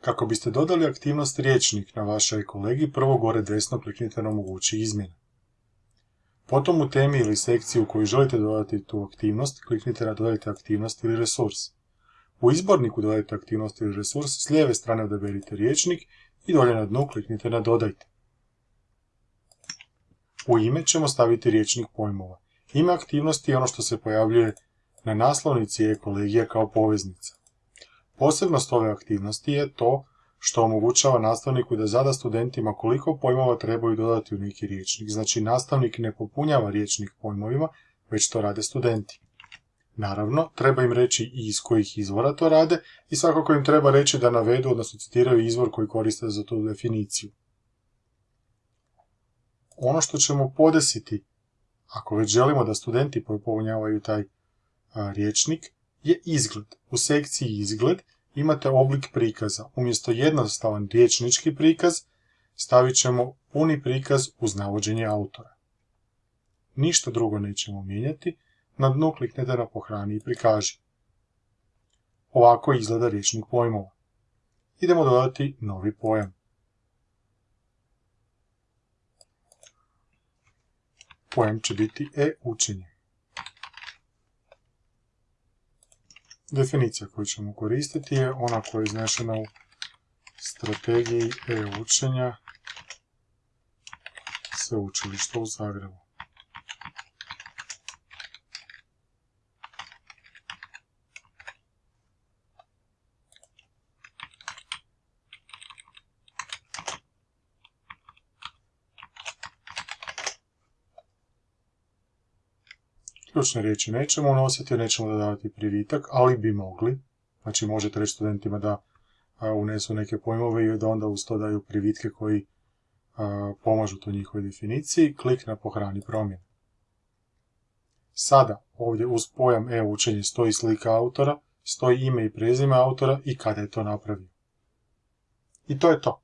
Kako biste dodali aktivnost riječnik na vašoj kolegi, prvo gore desno kliknite na omogući izmjene. Potom u temi ili sekciji u kojoj želite dodati tu aktivnost, kliknite na dodajte aktivnost ili resurs. U izborniku dodajte aktivnost ili resurs, s lijeve strane odaberite riječnik i dolje na dnu kliknite na dodajte. U ime ćemo staviti riječnik pojmova. Ime aktivnosti je ono što se pojavljuje na naslovnici e-kolegija kao poveznica. Posebnost ove aktivnosti je to što omogućava nastavniku da zada studentima koliko pojmova trebaju dodati u neki riječnik. Znači, nastavnik ne popunjava riječnik pojmovima, već to rade studenti. Naravno, treba im reći i iz kojih izvora to rade i svakako im treba reći da navedu, odnosno citiraju izvor koji koriste za tu definiciju. Ono što ćemo podesiti, ako već želimo da studenti popunjavaju taj riječnik, je izgled. U sekciji izgled imate oblik prikaza. Umjesto jednostavan riječnički prikaz, stavit ćemo puni prikaz uz navođenje autora. Ništa drugo nećemo mijenjati, na dnu kliknete na pohrani i prikaži. Ovako izgleda riječnik pojmova. Idemo dodati novi pojam. Pojam će biti e-učenje. Definicija koju ćemo koristiti je ona koja je iznešena u strategiji e-učenja sveučilišta u Zagrebu. Ključne riječi nećemo unositi, nećemo dodavati privitak, ali bi mogli. Znači možete reći studentima da unesu neke pojmove i da onda uz to daju privitke koji pomažu to njihovoj definiciji. Klik na pohrani promjene. Sada ovdje uz pojam e-učenje stoji slika autora, stoji ime i prezime autora i kada je to napravio. I to je to.